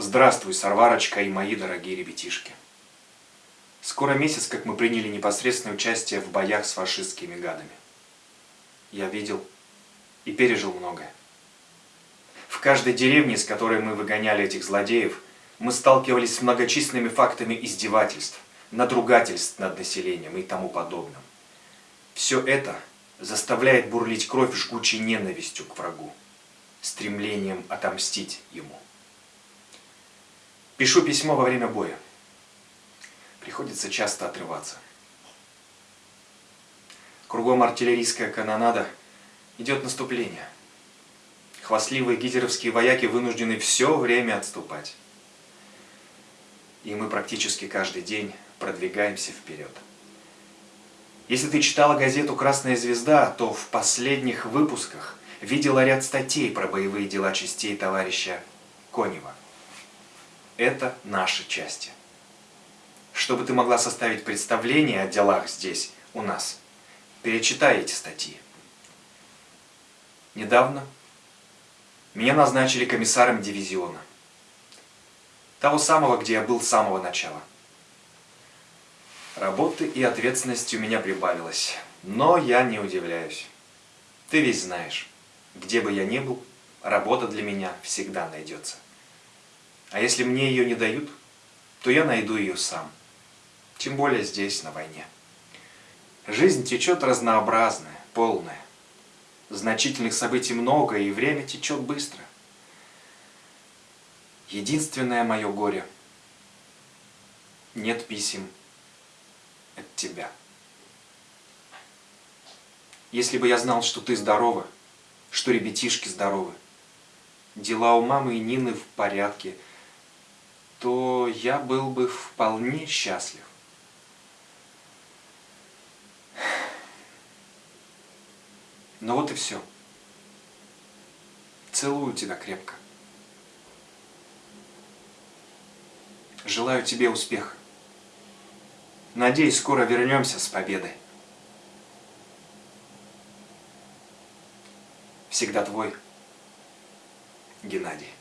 Здравствуй, Сарварочка и мои дорогие ребятишки. Скоро месяц, как мы приняли непосредственное участие в боях с фашистскими гадами. Я видел и пережил многое. В каждой деревне, из которой мы выгоняли этих злодеев, мы сталкивались с многочисленными фактами издевательств, надругательств над населением и тому подобным. Все это заставляет бурлить кровь жгучей ненавистью к врагу, стремлением отомстить ему. Пишу письмо во время боя. Приходится часто отрываться. Кругом артиллерийская канонада, идет наступление. Хвастливые гитлеровские вояки вынуждены все время отступать. И мы практически каждый день продвигаемся вперед. Если ты читала газету «Красная звезда», то в последних выпусках видела ряд статей про боевые дела частей товарища Конева это наши части. Чтобы ты могла составить представление о делах здесь, у нас, перечитай эти статьи. Недавно меня назначили комиссаром дивизиона. Того самого, где я был с самого начала. Работы и ответственности у меня прибавилось, но я не удивляюсь. Ты ведь знаешь, где бы я ни был, работа для меня всегда найдется. А если мне ее не дают, то я найду ее сам. Тем более здесь, на войне. Жизнь течет разнообразная, полная. Значительных событий много, и время течет быстро. Единственное мое горе – нет писем от тебя. Если бы я знал, что ты здорова, что ребятишки здоровы, дела у мамы и Нины в порядке – то я был бы вполне счастлив. Ну вот и все. Целую тебя крепко. Желаю тебе успеха. Надеюсь, скоро вернемся с победой. Всегда твой Геннадий.